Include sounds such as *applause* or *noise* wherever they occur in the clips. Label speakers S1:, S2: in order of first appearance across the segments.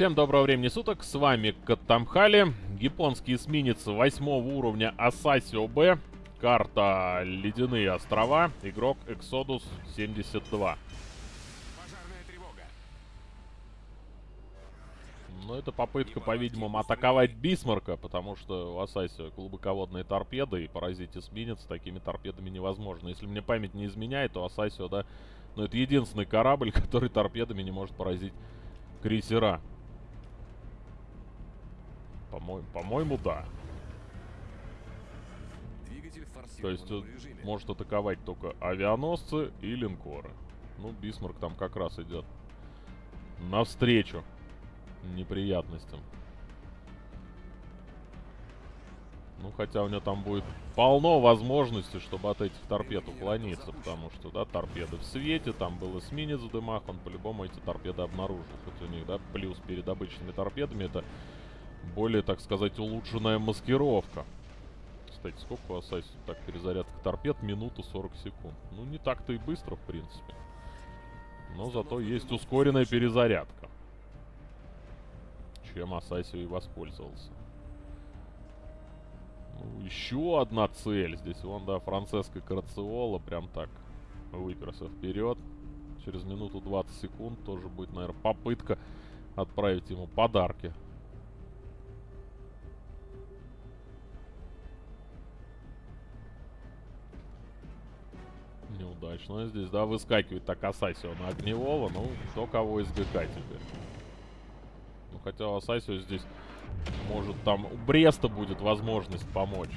S1: Всем доброго времени суток, с вами Катамхали, японский эсминец 8 уровня Асасио Б, карта Ледяные острова, игрок Exodus 72. Ну, это попытка, по-видимому, атаковать Бисмарка, потому что у Асасио глубоководные торпеды, и поразить эсминец такими торпедами невозможно. Если мне память не изменяет, то Асасио, да, ну, это единственный корабль, *laughs* который торпедами не может поразить крейсера. По-моему, по-моему, да. То есть может атаковать только авианосцы и линкоры. Ну, Бисмарк там как раз идет навстречу неприятностям. Ну, хотя у него там будет полно возможностей, чтобы от этих торпед уклониться, потому что, да, торпеды в свете, там был эсминец в дымах, он по-любому эти торпеды обнаружил. Хоть у них, да, плюс перед обычными торпедами это более, так сказать, улучшенная маскировка. Кстати, сколько у Ассасина так перезарядка торпед? Минуту 40 секунд. Ну, не так-то и быстро, в принципе. Но зато есть ускоренная перезарядка. Чем Ассасио и воспользовался. Ну, еще одна цель. Здесь вон, да, Франциско Карациола прям так выперся вперед. Через минуту 20 секунд тоже будет, наверное, попытка отправить ему подарки неудачно здесь, да, выскакивает так Асасио на огневого, ну, кто кого из ГК теперь. Ну, хотя Асасио здесь, может, там у Бреста будет возможность помочь.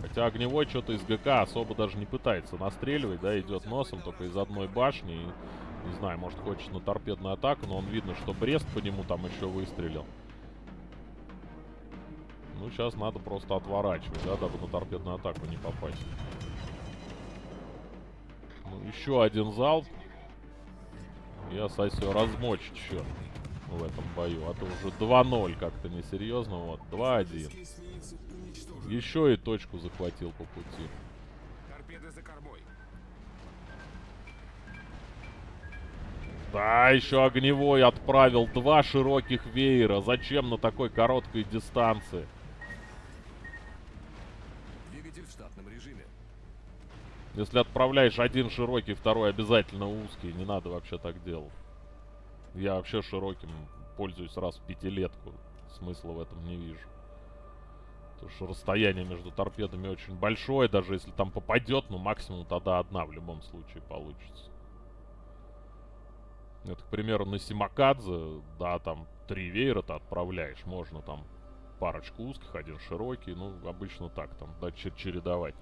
S1: Хотя огневой что-то из ГК особо даже не пытается настреливать, да, идет носом только из одной башни. И, не знаю, может, хочет на торпедную атаку, но он видно, что Брест по нему там еще выстрелил. Ну, сейчас надо просто отворачивать, да, дабы на торпедную атаку не попасть. Еще один залп. И Асасио размочит еще в этом бою. А то уже 2-0 как-то несерьезно. Вот, 2-1. Еще и точку захватил по пути. Да, еще огневой отправил два широких веера. Зачем на такой короткой дистанции? Если отправляешь один широкий, второй обязательно узкий. Не надо вообще так делать. Я вообще широким пользуюсь раз в пятилетку. Смысла в этом не вижу. Потому что расстояние между торпедами очень большое. Даже если там попадет, ну максимум тогда одна в любом случае получится. Это, к примеру, на Симакадзе, да, там три веера ты отправляешь. Можно там парочку узких, один широкий. Ну, обычно так, там, да, чередовать.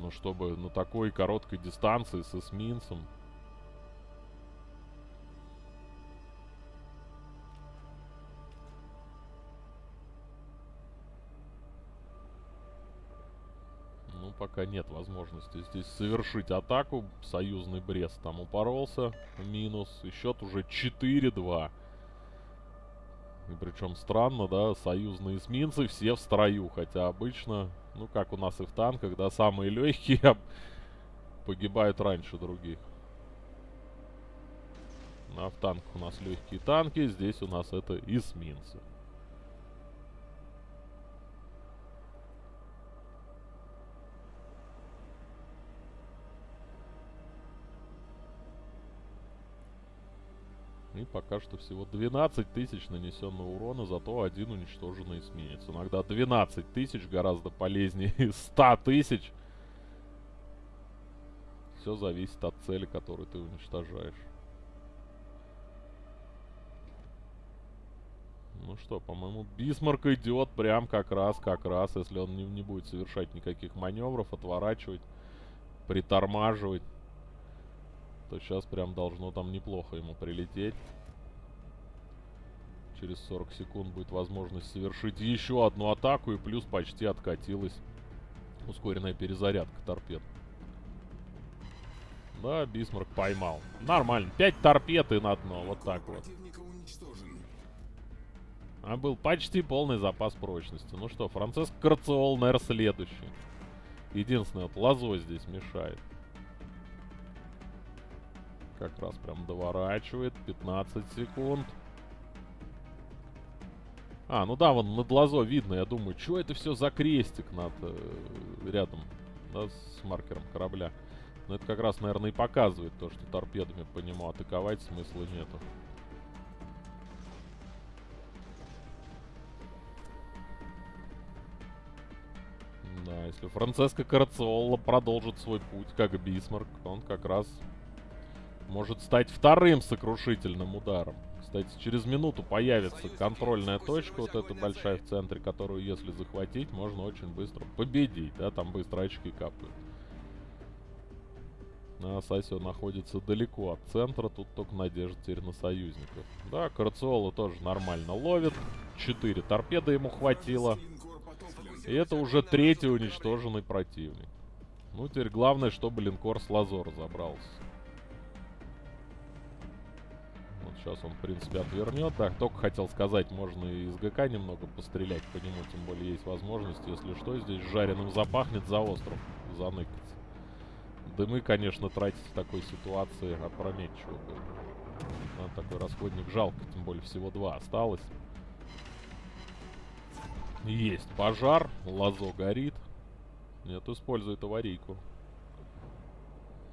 S1: Ну, чтобы на такой короткой дистанции с эсминцем. Ну, пока нет возможности здесь совершить атаку. Союзный Брест там упоролся. Минус. И счет уже 4-2. И причем странно, да, союзные эсминцы все в строю, хотя обычно, ну как у нас и в танках, да, самые легкие погибают раньше других. А в танках у нас легкие танки, здесь у нас это эсминцы. И пока что всего 12 тысяч нанесенного урона, зато один уничтоженный эсминец. Иногда 12 тысяч гораздо полезнее *laughs* 100 тысяч. Все зависит от цели, которую ты уничтожаешь. Ну что, по-моему, Бисмарк идет прям как раз, как раз, если он не, не будет совершать никаких маневров, отворачивать, притормаживать то сейчас прям должно там неплохо ему прилететь. Через 40 секунд будет возможность совершить еще одну атаку. И плюс почти откатилась ускоренная перезарядка торпед. Да, Бисмарк поймал. Нормально. 5 торпед и на дно. Вот так вот. А был почти полный запас прочности. Ну что, Франциск Карциол, наверное, следующий. Единственное, вот лозой здесь мешает. Как раз прям доворачивает. 15 секунд. А, ну да, вон над лазо видно. Я думаю, что это все за крестик над э, рядом, да, с маркером корабля. Но это как раз, наверное, и показывает то, что торпедами по нему атаковать смысла нету. Да, если Франциско Карациолло продолжит свой путь, как Бисмарк, он как раз может стать вторым сокрушительным ударом. Кстати, через минуту появится контрольная точка, вот эта большая в центре, которую, если захватить, можно очень быстро победить, да, там быстро очки капают. А Сасио находится далеко от центра, тут только надежда теперь на союзников. Да, Карациола тоже нормально ловит, четыре торпеды ему хватило. И это уже третий уничтоженный противник. Ну, теперь главное, чтобы линкор с Лазо разобрался. Сейчас он, в принципе, отвернет. Так, только хотел сказать, можно и из ГК немного пострелять по нему, тем более есть возможность, если что, здесь жареным запахнет за остров, заныкаться. Дымы, конечно, тратить в такой ситуации опрометчиво. Да, такой расходник жалко, тем более всего два осталось. Есть пожар, лазо горит. Нет, использует аварийку.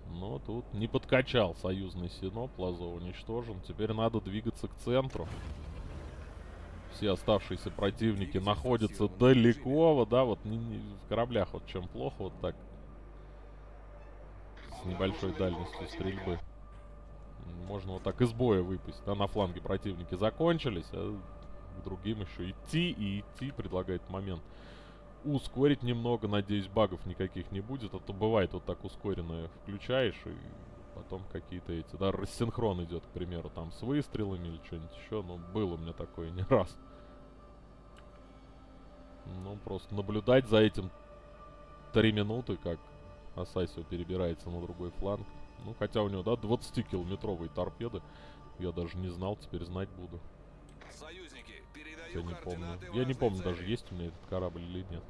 S1: Но тут не подкачал союзный синоп, лазо уничтожен. Теперь надо двигаться к центру. Все оставшиеся противники находятся далеко, вот, да, вот не, не, в кораблях вот чем плохо, вот так. С небольшой дальностью стрельбы. Можно вот так из боя выпасть. Да, на фланге противники закончились, а к другим еще идти и идти предлагает момент. Ускорить немного, надеюсь, багов никаких не будет, а то бывает вот так ускоренное включаешь и потом какие-то эти, да, рассинхрон идет, к примеру, там с выстрелами или что-нибудь еще, ну, было у меня такое не раз. Ну, просто наблюдать за этим три минуты, как Асайсио перебирается на другой фланг. Ну, хотя у него, да, 20-километровые торпеды. Я даже не знал, теперь знать буду. Я не помню. Я не помню даже, есть у меня этот корабль или нет.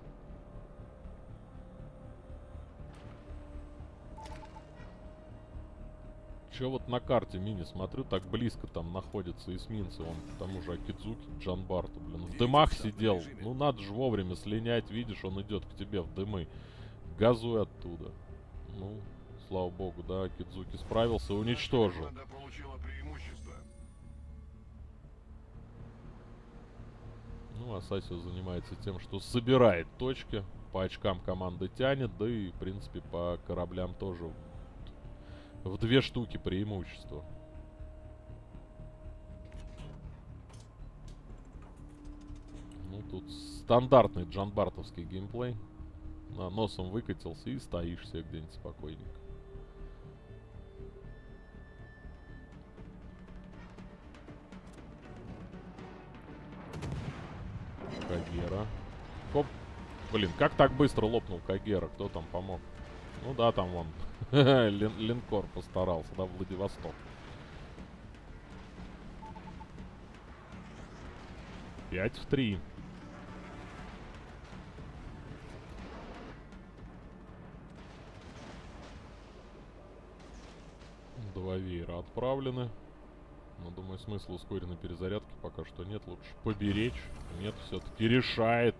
S1: Че вот на карте мини смотрю, так близко там находятся эсминцы. Он к тому же Акидзуки, Джанбарту, блин. В дымах сидел. Ну надо же вовремя слинять, видишь, он идет к тебе в дымы. Газуй оттуда. Ну, слава богу, да, Акидзуки справился, уничтожил. Ну, Асасио занимается тем, что собирает точки. По очкам команда тянет, да и, в принципе, по кораблям тоже в две штуки преимущество. Ну, тут стандартный джанбартовский геймплей. На носом выкатился и стоишь себе где-нибудь спокойненько. Кагера. Хоп. Блин, как так быстро лопнул Кагера? Кто там помог? Ну да, там вон. *laughs* Лин линкор постарался, да, Владивосток. Пять в три. Два веера отправлены. Но, думаю, смысла ускоренной перезарядки пока что нет. Лучше поберечь. Нет, все-таки решает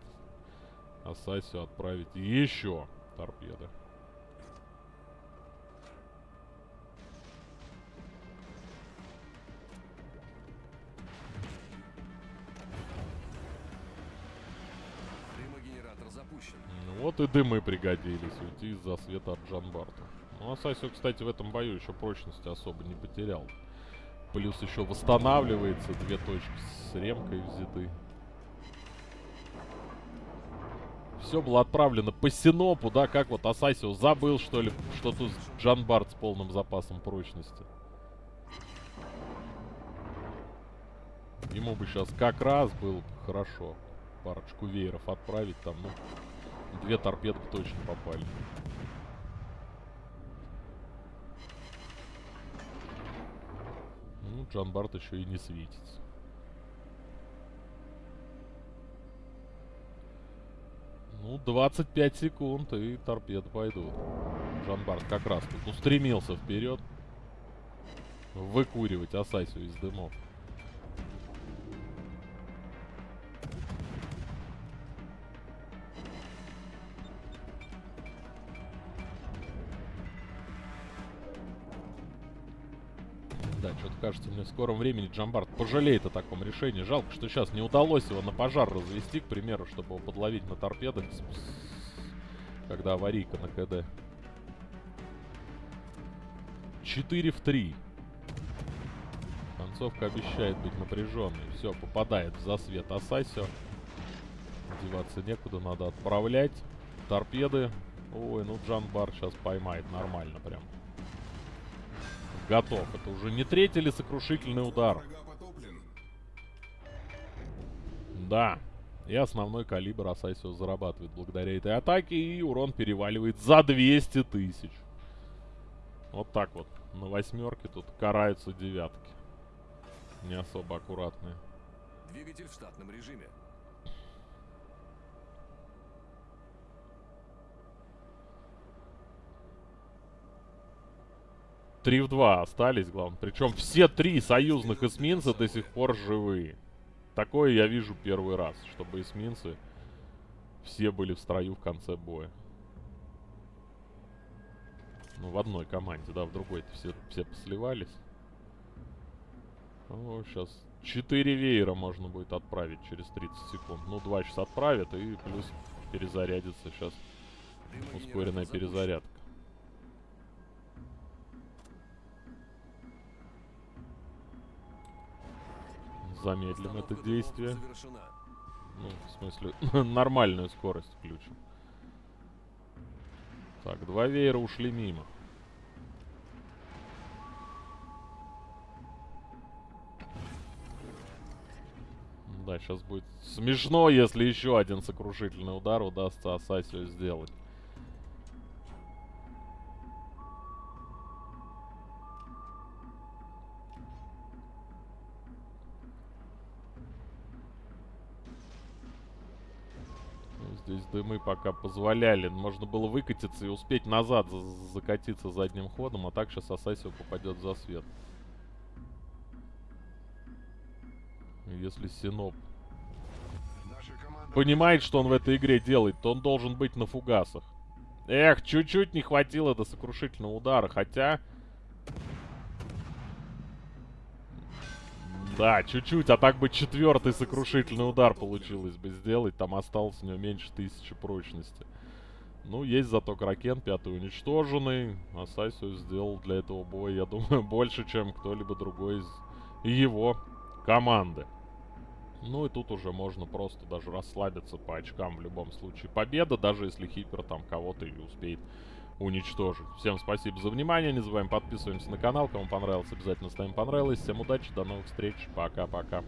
S1: Асасио отправить еще торпеды. Ну вот и дымы пригодились уйти из-за света от Джанбарта. Ну, Асасио, кстати, в этом бою еще прочности особо не потерял. Плюс еще восстанавливается. Две точки с ремкой взяты. Все было отправлено по Синопу, да? Как вот Асасио забыл, что ли, что тут Джанбард с полным запасом прочности. Ему бы сейчас как раз было хорошо парочку вееров отправить там, ну, две торпеды точно попали. Ну, Джан Барт еще и не светится. Ну, 25 секунд, и торпеды пойдут. Джан Барт как раз тут устремился вперед. Выкуривать Асайсу из дымов. Да, что-то кажется, мне в скором времени Джамбард пожалеет о таком решении. Жалко, что сейчас не удалось его на пожар развести, к примеру, чтобы его подловить на торпедах, когда аварийка на КД. 4 в 3. Концовка обещает быть напряженной. Все, попадает в засвет Асасио. Деваться некуда, надо отправлять. Торпеды. Ой, ну Джанбар сейчас поймает нормально прям. Готов. Это уже не третий или сокрушительный удар. Да. И основной калибр Асайсио зарабатывает благодаря этой атаке. И урон переваливает за 200 тысяч. Вот так вот. На восьмерке тут караются девятки. Не особо аккуратные.
S2: Двигатель в штатном режиме.
S1: Три в два остались, главное. Причем все три союзных эсминца до сих пор живые. Такое я вижу первый раз, чтобы эсминцы все были в строю в конце боя. Ну, в одной команде, да, в другой-то все, все посливались. О, сейчас 4 веера можно будет отправить через 30 секунд. Ну, 2 сейчас отправят и плюс перезарядится сейчас ускоренная перезарядка. Замедлим это действие. Ну, в смысле, *laughs* нормальную скорость включим. Так, два веера ушли мимо. Да, сейчас будет смешно, если еще один сокрушительный удар удастся Асасию сделать. Здесь дымы пока позволяли. Можно было выкатиться и успеть назад за закатиться задним ходом, а так сейчас Асасио попадет за свет. Если Синоп понимает, что он в этой игре делает, то он должен быть на фугасах. Эх, чуть-чуть не хватило до сокрушительного удара, хотя... Да, чуть-чуть, а так бы четвертый сокрушительный удар получилось бы сделать. Там осталось у него меньше тысячи прочности. Ну, есть зато Кракен, пятый уничтоженный. Асасио сделал для этого боя, я думаю, *laughs* больше, чем кто-либо другой из его команды. Ну и тут уже можно просто даже расслабиться по очкам в любом случае. Победа, даже если Хипер там кого-то и успеет уничтожить. Всем спасибо за внимание. Не забываем подписываемся на канал. Кому понравилось, обязательно ставим понравилось. Всем удачи, до новых встреч. Пока-пока.